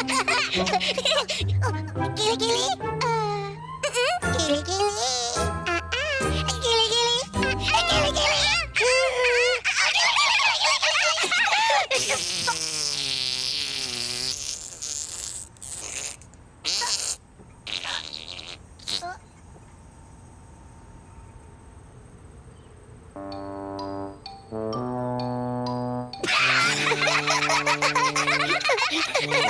Gili gili. Uh, gili gili. Uh, uh, gili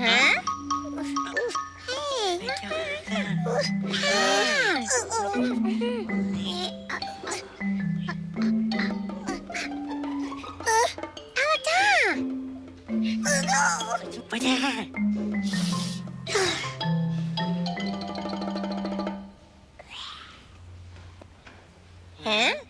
Huh? Mana? Hả?